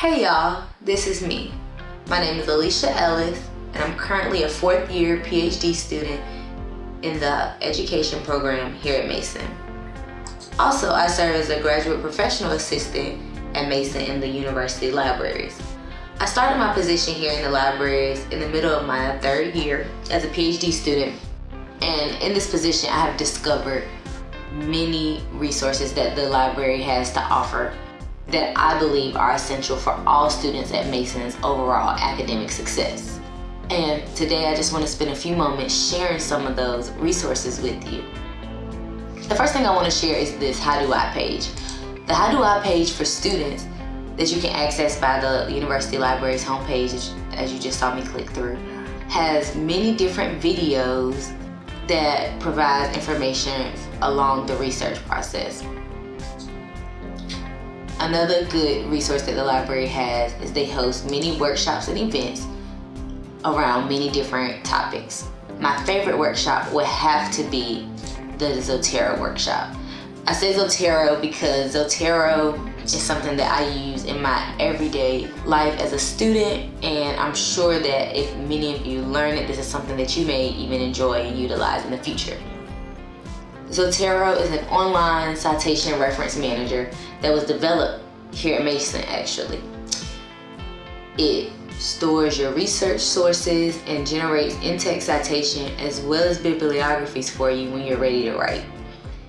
Hey y'all, this is me. My name is Alicia Ellis and I'm currently a fourth year PhD student in the education program here at Mason. Also, I serve as a graduate professional assistant at Mason in the university libraries. I started my position here in the libraries in the middle of my third year as a PhD student and in this position I have discovered many resources that the library has to offer that I believe are essential for all students at Mason's overall academic success. And today I just want to spend a few moments sharing some of those resources with you. The first thing I want to share is this How Do I page. The How Do I page for students that you can access by the University Library's homepage, as you just saw me click through, has many different videos that provide information along the research process. Another good resource that the library has is they host many workshops and events around many different topics. My favorite workshop would have to be the Zotero workshop. I say Zotero because Zotero is something that I use in my everyday life as a student and I'm sure that if many of you learn it, this is something that you may even enjoy and utilize in the future. Zotero is an online citation reference manager that was developed here at Mason actually. It stores your research sources and generates in-text citation as well as bibliographies for you when you're ready to write.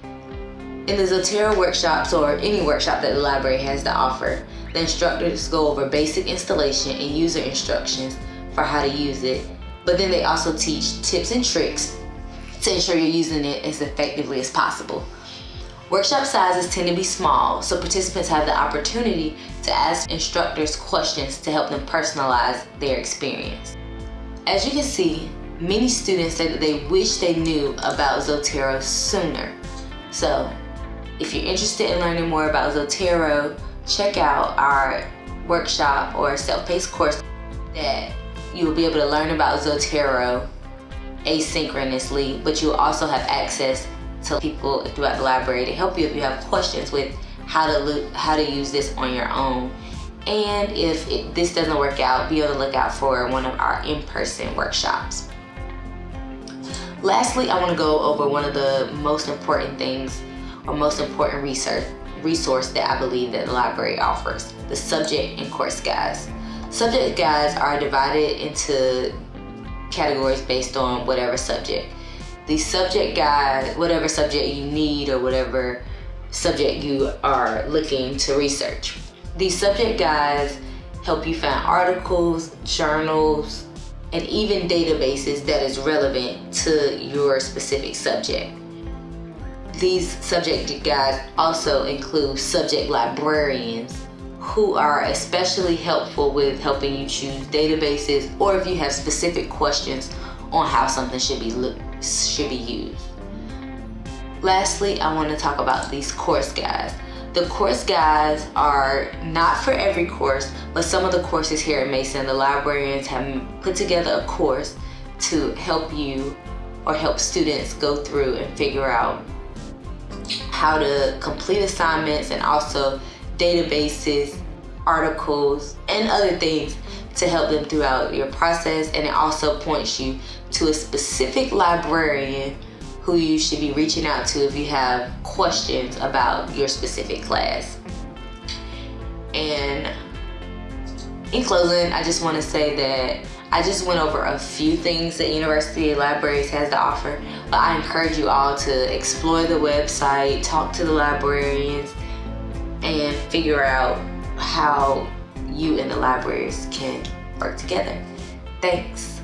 In the Zotero workshops or any workshop that the library has to offer, the instructors go over basic installation and user instructions for how to use it, but then they also teach tips and tricks to ensure you're using it as effectively as possible. Workshop sizes tend to be small, so participants have the opportunity to ask instructors questions to help them personalize their experience. As you can see, many students say that they wish they knew about Zotero sooner. So if you're interested in learning more about Zotero, check out our workshop or self-paced course that you will be able to learn about Zotero asynchronously, but you'll also have access to people throughout the library to help you if you have questions with how to look, how to use this on your own. And if it, this doesn't work out, be on the lookout for one of our in-person workshops. Lastly, I want to go over one of the most important things or most important research resource that I believe that the library offers, the subject and course guides. Subject guides are divided into categories based on whatever subject the subject guide, whatever subject you need or whatever subject you are looking to research. These subject guides help you find articles, journals, and even databases that is relevant to your specific subject. These subject guides also include subject librarians who are especially helpful with helping you choose databases or if you have specific questions on how something should be should be used. Lastly, I want to talk about these course guides. The course guides are not for every course, but some of the courses here at Mason, the librarians have put together a course to help you or help students go through and figure out how to complete assignments and also databases, articles, and other things to help them throughout your process and it also points you to a specific librarian who you should be reaching out to if you have questions about your specific class. And in closing, I just want to say that I just went over a few things that University Libraries has to offer, but I encourage you all to explore the website, talk to the librarians, and figure out how you and the libraries can work together. Thanks.